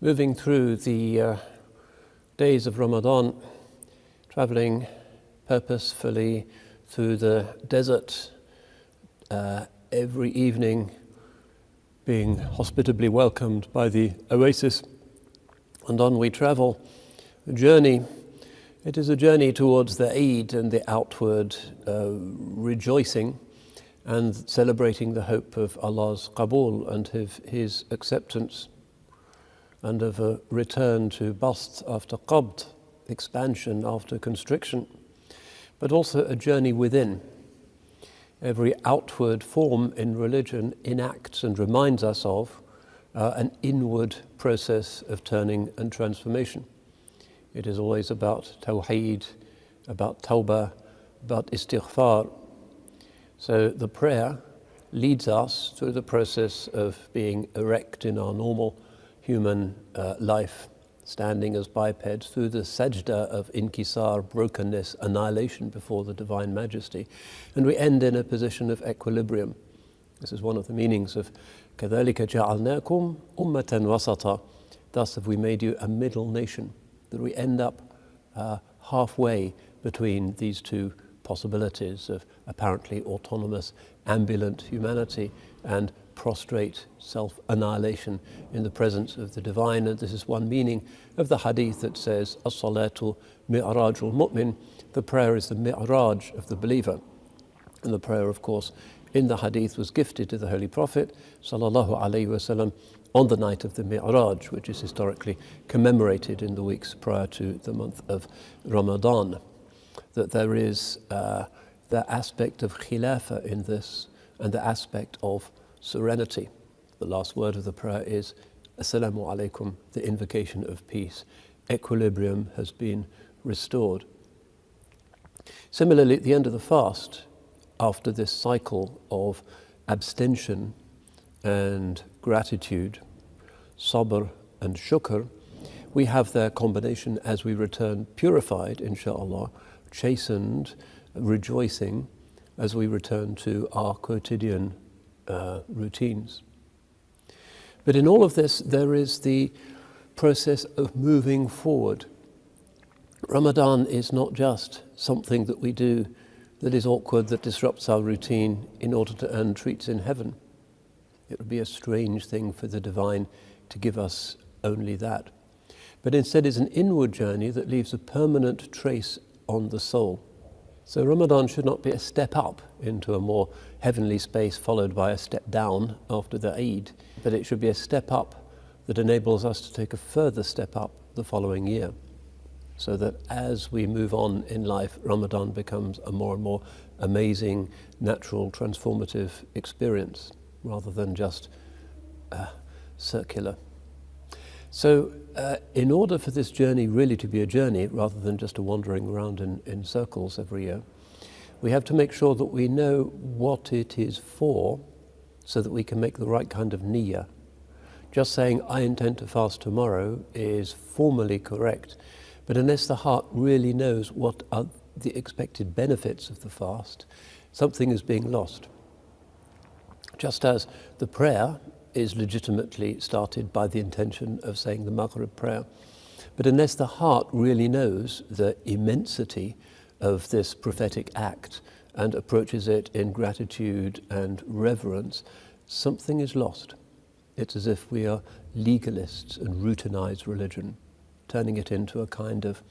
Moving through the uh, days of Ramadan, traveling purposefully through the desert uh, every evening, being hospitably welcomed by the oasis, and on we travel, a journey it is a journey towards the Eid and the outward uh, rejoicing and celebrating the hope of Allah's qabul and of His acceptance and of a return to bast after qabd, expansion after constriction, but also a journey within. Every outward form in religion enacts and reminds us of uh, an inward process of turning and transformation. It is always about tawheed, about tawbah, about istighfar. So the prayer leads us through the process of being erect in our normal human uh, life, standing as bipeds through the sajda of inkisar, brokenness, annihilation before the Divine Majesty. And we end in a position of equilibrium. This is one of the meanings of كَذَلِكَ جَعَلْنَاكُمْ أُمَّةً وَسَطًا Thus have we made you a middle nation that we end up uh, halfway between these two possibilities of apparently autonomous, ambulant humanity and prostrate self-annihilation in the presence of the divine. And this is one meaning of the hadith that says, As-salatu mi'rajul mu'min, the prayer is the mi'raj of the believer. And the prayer, of course, in the hadith was gifted to the Holy Prophet, wasallam, on the night of the Mi'raj, which is historically commemorated in the weeks prior to the month of Ramadan. That there is uh, the aspect of khilafah in this and the aspect of serenity. The last word of the prayer is Assalamu alaikum, the invocation of peace. Equilibrium has been restored. Similarly, at the end of the fast, after this cycle of abstention and gratitude, sabr and shukr, we have their combination as we return purified, inshallah, chastened, rejoicing as we return to our quotidian uh, routines. But in all of this, there is the process of moving forward. Ramadan is not just something that we do that is awkward, that disrupts our routine in order to earn treats in heaven. It would be a strange thing for the divine to give us only that. But instead is an inward journey that leaves a permanent trace on the soul. So Ramadan should not be a step up into a more heavenly space followed by a step down after the Eid, but it should be a step up that enables us to take a further step up the following year. So that as we move on in life, Ramadan becomes a more and more amazing, natural, transformative experience rather than just uh, circular. So uh, in order for this journey really to be a journey rather than just a wandering around in, in circles every year, we have to make sure that we know what it is for so that we can make the right kind of niyyah. Just saying, I intend to fast tomorrow is formally correct, but unless the heart really knows what are the expected benefits of the fast, something is being lost. Just as the prayer is legitimately started by the intention of saying the Maghrib prayer. But unless the heart really knows the immensity of this prophetic act and approaches it in gratitude and reverence, something is lost. It's as if we are legalists and routinized religion, turning it into a kind of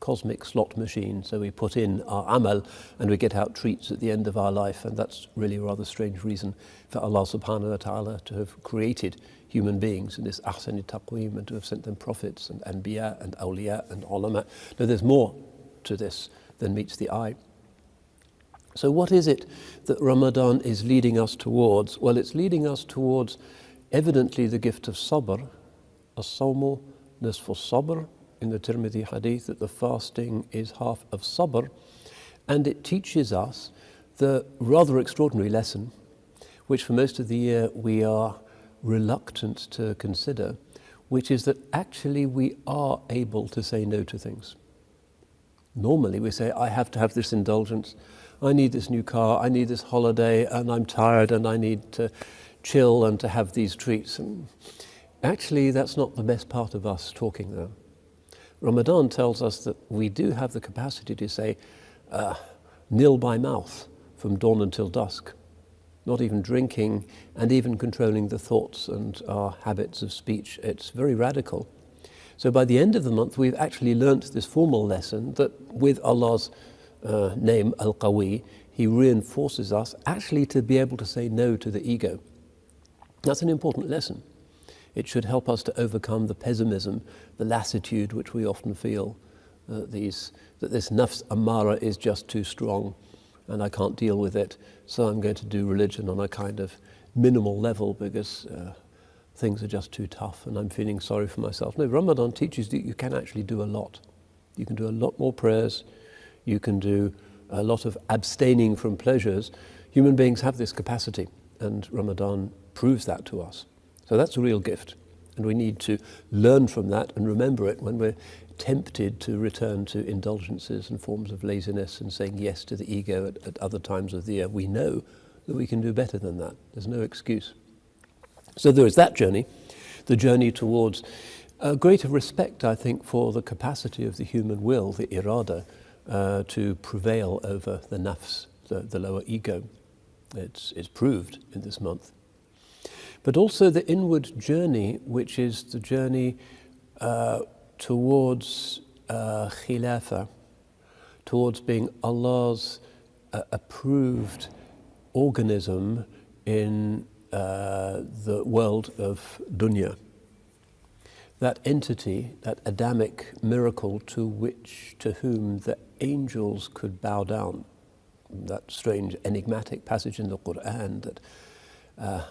cosmic slot machine. So we put in our amal and we get out treats at the end of our life. And that's really a rather strange reason for Allah subhanahu wa ta'ala to have created human beings in this ahsani taqweem and to have sent them prophets and anbiya and awliya and ulama. Now there's more to this than meets the eye. So what is it that Ramadan is leading us towards? Well, it's leading us towards evidently the gift of sabr, as-sawmu nisfu sabr, in the Tirmidhi hadith that the fasting is half of sabr and it teaches us the rather extraordinary lesson which for most of the year we are reluctant to consider which is that actually we are able to say no to things. Normally we say I have to have this indulgence, I need this new car, I need this holiday, and I'm tired and I need to chill and to have these treats. And actually, that's not the best part of us talking though. Ramadan tells us that we do have the capacity to say, uh, nil by mouth from dawn until dusk, not even drinking and even controlling the thoughts and our habits of speech. It's very radical. So by the end of the month, we've actually learnt this formal lesson that with Allah's uh, name, Al-Qawi, He reinforces us actually to be able to say no to the ego. That's an important lesson. It should help us to overcome the pessimism, the lassitude which we often feel, uh, these, that this nafs amara is just too strong and I can't deal with it, so I'm going to do religion on a kind of minimal level because uh, things are just too tough and I'm feeling sorry for myself. No, Ramadan teaches that you can actually do a lot. You can do a lot more prayers, you can do a lot of abstaining from pleasures. Human beings have this capacity, and Ramadan proves that to us. So that's a real gift. And we need to learn from that and remember it when we're tempted to return to indulgences and forms of laziness and saying yes to the ego at, at other times of the year. We know that we can do better than that. There's no excuse. So there is that journey, the journey towards a greater respect, I think, for the capacity of the human will, the irada, uh, to prevail over the nafs, the, the lower ego. It's, it's proved in this month. But also the inward journey, which is the journey uh, towards uh, khilafah, towards being Allah's uh, approved organism in uh, the world of dunya. That entity, that Adamic miracle to which, to whom the angels could bow down. That strange enigmatic passage in the Quran that uh,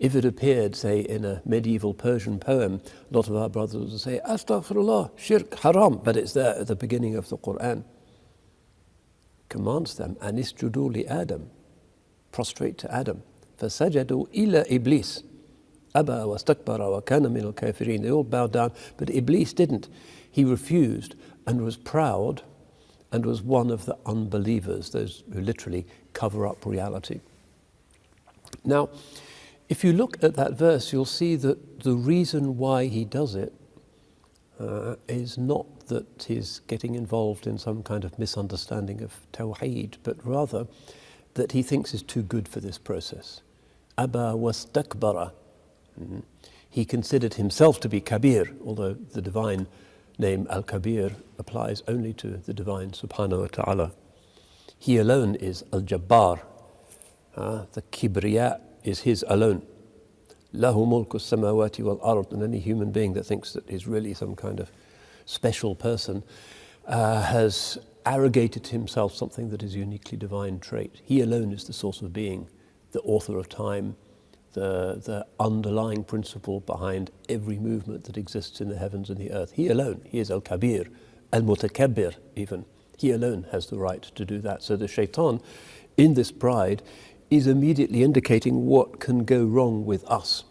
if it appeared, say, in a medieval Persian poem, a lot of our brothers would say, Astaghfirullah, shirk, haram, but it's there at the beginning of the Quran. Commands them, Anisjudu li Adam, prostrate to Adam. Fasajadu ila Iblis, Abba wa stakbara wa kana min al kafirin. They all bowed down, but Iblis didn't. He refused and was proud and was one of the unbelievers, those who literally cover up reality. Now, if you look at that verse, you'll see that the reason why he does it uh, is not that he's getting involved in some kind of misunderstanding of Tawheed, but rather that he thinks is too good for this process. Aba wastakbara. Mm-hmm. He considered himself to be Kabir, although the divine name Al-Kabir applies only to the divine subhanahu wa ta'ala. He alone is Al-Jabbar. Uh, the Kibriya is his alone. Lahu mulku samawati wal ard. And any human being that thinks that he's really some kind of special person uh, has arrogated to himself something that is uniquely divine trait. He alone is the source of being, the author of time, the, the underlying principle behind every movement that exists in the heavens and the earth. He alone, he is Al-Kabir, Al-Mutakabbir even. He alone has the right to do that. So the shaitan, in this pride, is immediately indicating what can go wrong with us.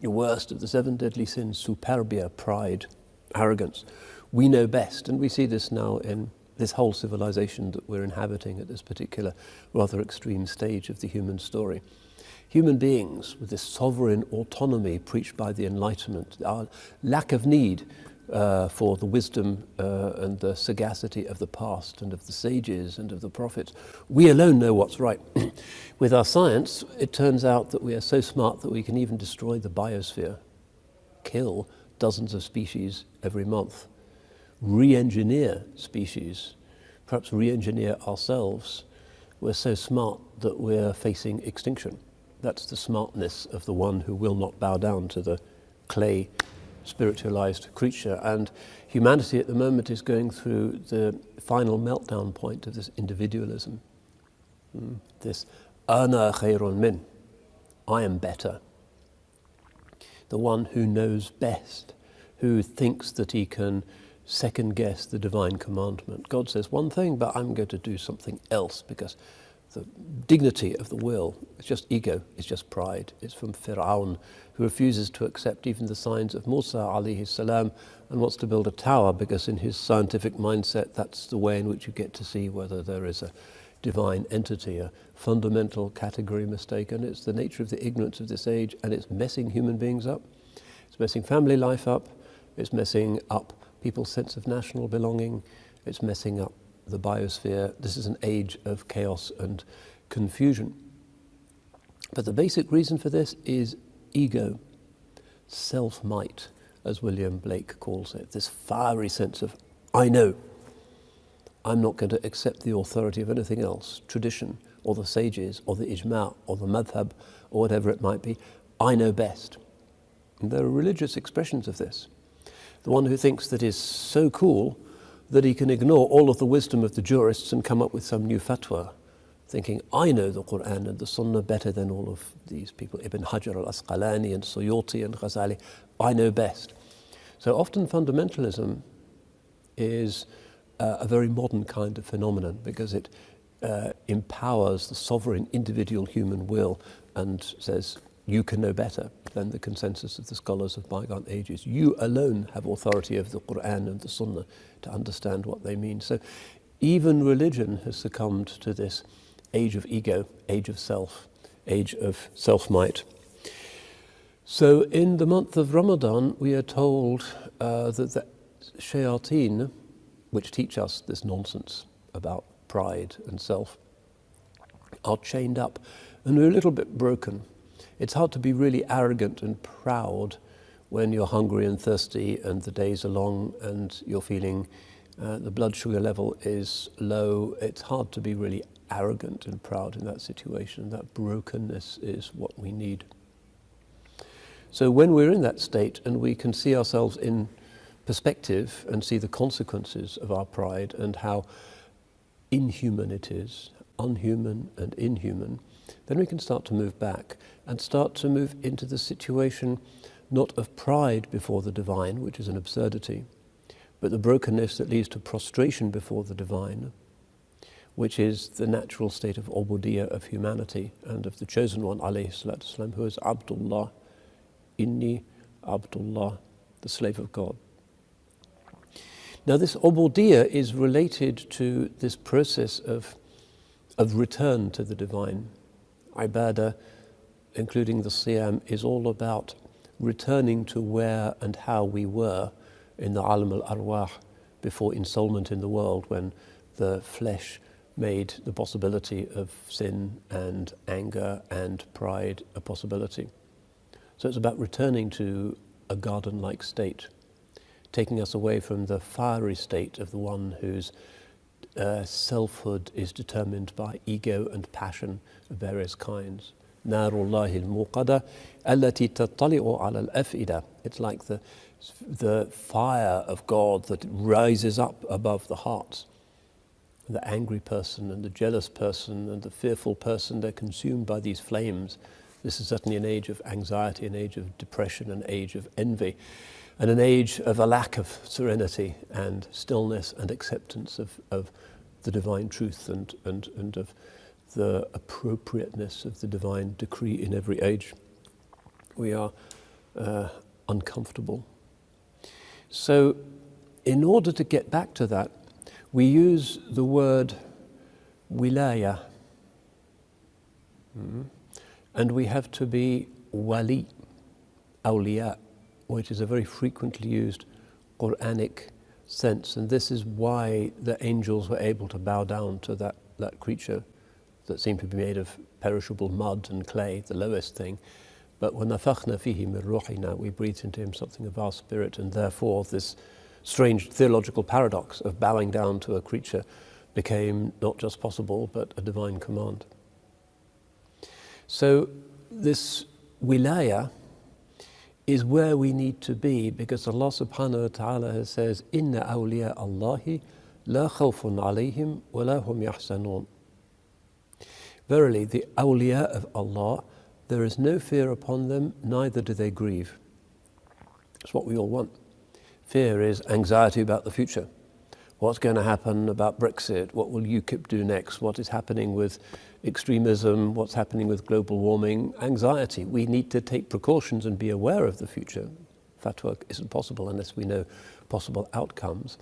The worst of the seven deadly sins, superbia, pride, arrogance. We know best, and we see this now in this whole civilization that we're inhabiting at this particular rather extreme stage of the human story human beings with this sovereign autonomy preached by the Enlightenment, our lack of need uh, for the wisdom uh, and the sagacity of the past and of the sages and of the prophets. We alone know what's right. with our science, it turns out that we are so smart that we can even destroy the biosphere, kill dozens of species every month, re-engineer species, perhaps re-engineer ourselves. We're so smart that we're facing extinction. That's the smartness of the one who will not bow down to the clay spiritualized creature. And humanity at the moment is going through the final meltdown point of this individualism. Mm. This ana khairun min, I am better. The one who knows best, who thinks that he can second guess the divine commandment. God says one thing, but I'm going to do something else because the dignity of the will. It's just ego, it's just pride. It's from Fir'aun, who refuses to accept even the signs of Musa alayhi salam and wants to build a tower because in his scientific mindset that's the way in which you get to see whether there is a divine entity, a fundamental category mistake, and it's the nature of the ignorance of this age, and it's messing human beings up. It's messing family life up. It's messing up people's sense of national belonging. It's messing up the biosphere. This is an age of chaos and confusion. But the basic reason for this is ego, self-might, as William Blake calls it, this fiery sense of, I know, I'm not going to accept the authority of anything else, tradition, or the sages, or the ijma, or the madhab, or whatever it might be. I know best. And there are religious expressions of this. The one who thinks that is so cool that he can ignore all of the wisdom of the jurists and come up with some new fatwa, thinking, I know the Quran and the Sunnah better than all of these people, Ibn Hajar al-Asqalani and Suyuti and Ghazali. I know best. So often fundamentalism is uh, a very modern kind of phenomenon because it uh, empowers the sovereign individual human will and says, you can know better than the consensus of the scholars of bygone ages. You alone have authority over the Quran and the Sunnah to understand what they mean. So even religion has succumbed to this age of ego, age of self, age of self-might. So in the month of Ramadan, we are told uh, that the shayateen, which teach us this nonsense about pride and self, are chained up and we're a little bit broken. It's hard to be really arrogant and proud when you're hungry and thirsty and the days are long and you're feeling uh, the blood sugar level is low. It's hard to be really arrogant and proud in that situation. That brokenness is what we need. So when we're in that state and we can see ourselves in perspective and see the consequences of our pride and how inhuman it is, unhuman and inhuman, then we can start to move back and start to move into the situation not of pride before the divine, which is an absurdity, but the brokenness that leads to prostration before the divine, which is the natural state of ubudiyya of humanity and of the chosen one, wasalam, who is Abdullah, inni Abdullah, the slave of God. Now this ubudiyya is related to this process of, of return to the divine. Ibadah, including the siyam, is all about returning to where and how we were in the alam al-arwah before ensoulment in the world when the flesh made the possibility of sin and anger and pride a possibility. So it's about returning to a garden-like state taking us away from the fiery state of the one whose uh, selfhood is determined by ego and passion of various kinds. It's like the, the fire of God that rises up above the hearts. The angry person and the jealous person and the fearful person, they're consumed by these flames. This is certainly an age of anxiety, an age of depression, an age of envy and an age of a lack of serenity and stillness and acceptance of, of the divine truth and, and, and of the appropriateness of the divine decree in every age. We are uh, uncomfortable. So in order to get back to that, we use the word wilaya. Mm -hmm. And we have to be wali, awliya, which is a very frequently used Quranic sense. And this is why the angels were able to bow down to that, that creature that seemed to be made of perishable mud and clay, the lowest thing. But when nafakhna fihi min ruhina, we breathed into him something of our spirit, and therefore this strange theological paradox of bowing down to a creature became not just possible, but a divine command. So this wilaya, is where we need to be because Allah subhanahu wa ta'ala says, Inna awliya Allahi la khawfun alayhim wa la hum yahzanun. Verily, the awliya of Allah, there is no fear upon them, neither do they grieve. It's what we all want. Fear is anxiety about the future. What's going to happen about Brexit, what will UKIP do next, what is happening with extremism, what's happening with global warming, anxiety. We need to take precautions and be aware of the future. Fatwa isn't possible unless we know possible outcomes.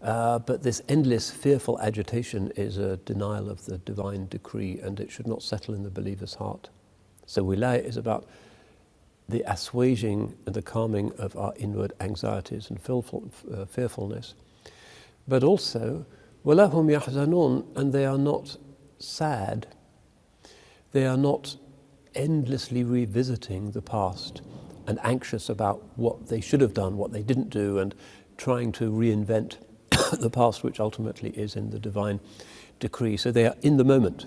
Uh, but this endless fearful agitation is a denial of the divine decree and it should not settle in the believer's heart. So wilaya is about the assuaging and the calming of our inward anxieties and uh, fearfulness But also, وَلَهُمْ يَحْزَنُونَ And they are not sad. They are not endlessly revisiting the past and anxious about what they should have done, what they didn't do, and trying to reinvent the past, which ultimately is in the divine decree. So they are in the moment,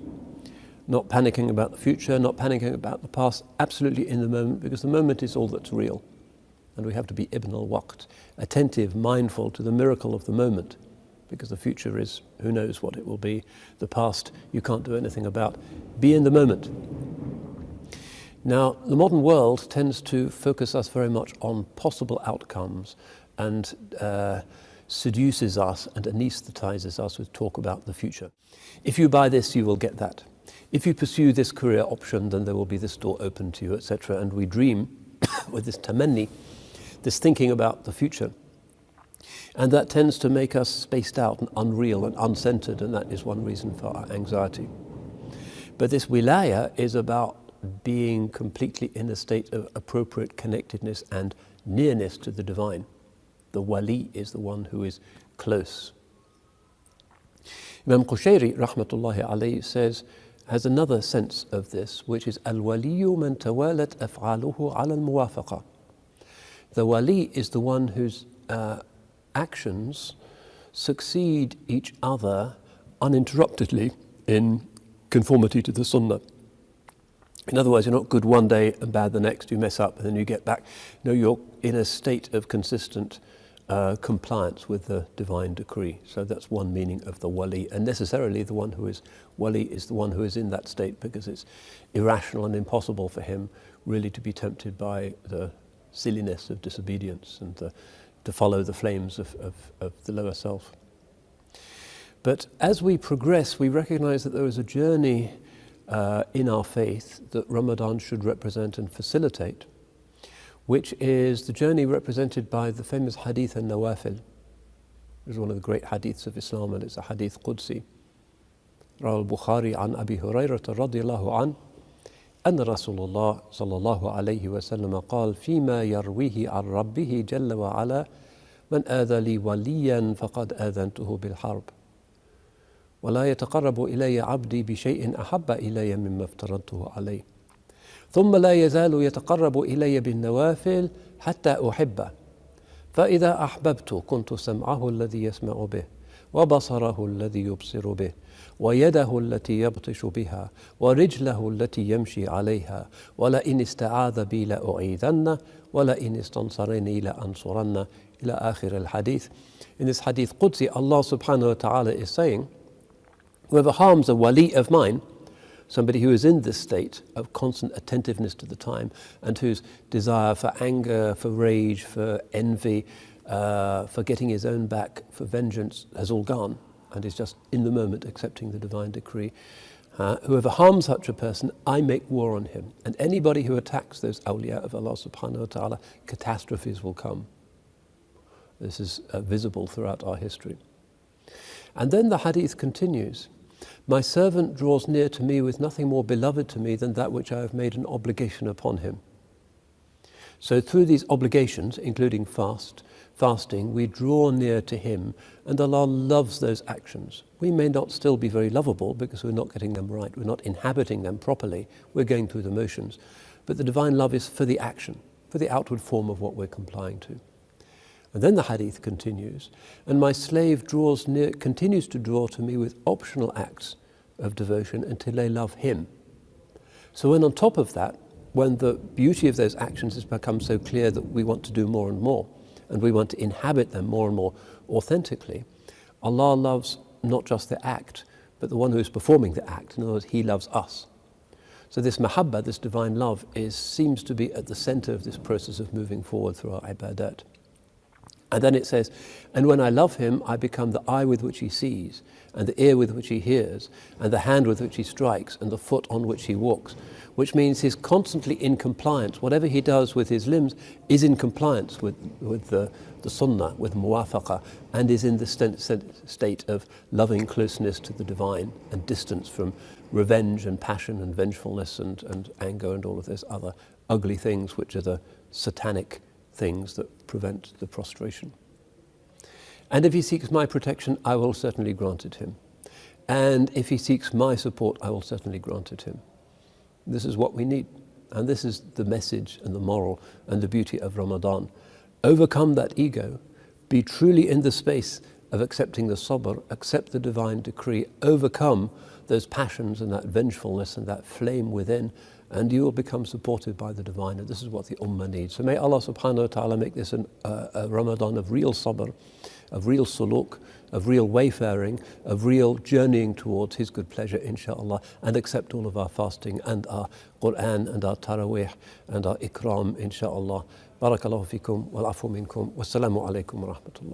not panicking about the future, not panicking about the past, absolutely in the moment, because the moment is all that's real. And we have to be ibn al-waqt, attentive, mindful to the miracle of the moment, because the future is, who knows what it will be. The past, you can't do anything about. Be in the moment. Now, the modern world tends to focus us very much on possible outcomes and uh, seduces us and anesthetizes us with talk about the future. If you buy this, you will get that. If you pursue this career option, then there will be this door open to you, etc. And we dream with this tamanni, this thinking about the future. And that tends to make us spaced out and unreal and uncentered, and that is one reason for our anxiety. But this wilaya is about being completely in a state of appropriate connectedness and nearness to the divine. The wali is the one who is close. Imam Qushayri, rahmatullahi alayhi, says, has another sense of this, which is al-waliyu man tawalat af'aluhu al-muwafaqa. The wali is the one whose uh, actions succeed each other uninterruptedly in conformity to the sunnah. In other words, you're not good one day and bad the next, you mess up and then you get back. No, you're in a state of consistent uh, compliance with the divine decree. So that's one meaning of the wali. And necessarily the one who is wali is the one who is in that state because it's irrational and impossible for him really to be tempted by the silliness of disobedience and the, to follow the flames of, of, of the lower self. But as we progress, we recognize that there is a journey uh, in our faith that Ramadan should represent and facilitate, which is the journey represented by the famous Hadith an-Nawafil. It is one of the great hadiths of Islam, and it's a hadith Qudsi. Rawal Bukhari an Abi Hurairah radiallahu an, أن رسول الله صلى الله عليه وسلم قال فيما يرويه عن ربه جل وعلا من آذى لي وليا فقد آذنته بالحرب. ولا يتقرب إلي عبدي بشيء أحب إلي مما افترضته عليه. ثم لا يزال يتقرب إلي بالنوافل حتى أحبه. فإذا أحببت كنت سمعه الذي يسمع به وبصره الذي يبصر به. ويده التي يبطش بها ورجله التي يمشي عليها ولئن استعاذ بي لأعيذنه ولئن استنصرني لأنصرنه إلى آخر الحديث In this hadith Qudsi, Allah subhanahu wa ta'ala is saying, Whoever harms a wali of mine, somebody who is in this state of constant attentiveness to the time and whose desire for anger, for rage, for envy, uh, for getting his own back, for vengeance has all gone and is just in the moment accepting the divine decree. Uh, whoever harms such a person, I make war on him. And anybody who attacks those awliya of Allah subhanahu wa ta'ala, catastrophes will come. This is uh, visible throughout our history. And then the hadith continues. My servant draws near to me with nothing more beloved to me than that which I have made an obligation upon him. So through these obligations, including fast, fasting, we draw near to him and Allah loves those actions. We may not still be very lovable because we're not getting them right, we're not inhabiting them properly, we're going through the motions. But the divine love is for the action, for the outward form of what we're complying to. And then the hadith continues, and my slave draws near, continues to draw to me with optional acts of devotion until they love him. So when on top of that, when the beauty of those actions has become so clear that we want to do more and more, and we want to inhabit them more and more authentically, Allah loves not just the act, but the one who is performing the act. In other words, He loves us. So this mahabbah, this divine love, is, seems to be at the center of this process of moving forward through our ibadat. And then it says, and when I love him, I become the eye with which he sees, and the ear with which he hears, and the hand with which he strikes, and the foot on which he walks. Which means he's constantly in compliance. Whatever he does with his limbs is in compliance with, with the, the sunnah, with muwafaqa, and is in the st state of loving closeness to the divine and distance from revenge and passion and vengefulness and, and anger and all of those other ugly things which are the satanic things that prevent the prostration. And if he seeks my protection, I will certainly grant it him. And if he seeks my support, I will certainly grant it him. This is what we need. And this is the message and the moral and the beauty of Ramadan. Overcome that ego, be truly in the space of accepting the sabr, accept the divine decree, overcome those passions and that vengefulness and that flame within, and you will become supported by the divine. And this is what the ummah needs. So may Allah subhanahu wa ta'ala make this an, uh, a Ramadan of real sabr, of real suluk, of real wayfaring, of real journeying towards His good pleasure, inshallah, and accept all of our fasting and our Quran and our Taraweeh and our Ikram, inshallah. Barakallahu fikum wal afu minkum. Wassalamu alaikum wa rahmatullah.